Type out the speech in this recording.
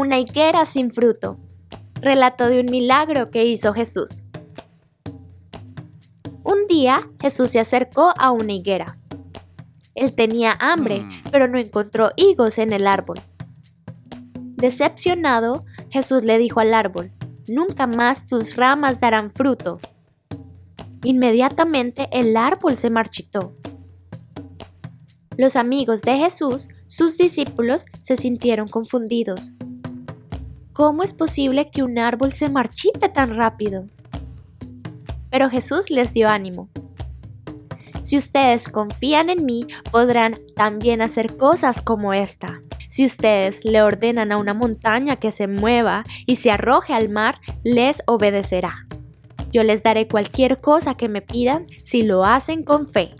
Una higuera sin fruto. Relato de un milagro que hizo Jesús. Un día Jesús se acercó a una higuera. Él tenía hambre, Mm. pero no encontró higos en el árbol. Decepcionado, Jesús le dijo al árbol, Nunca más tus ramas darán fruto. Inmediatamente el árbol se marchitó. Los amigos de Jesús, sus discípulos, se sintieron confundidos. ¿Cómo es posible que un árbol se marchite tan rápido? Pero Jesús les dio ánimo. Si ustedes confían en mí, podrán también hacer cosas como esta. Si ustedes le ordenan a una montaña que se mueva y se arroje al mar, les obedecerá. Yo les daré cualquier cosa que me pidan si lo hacen con fe.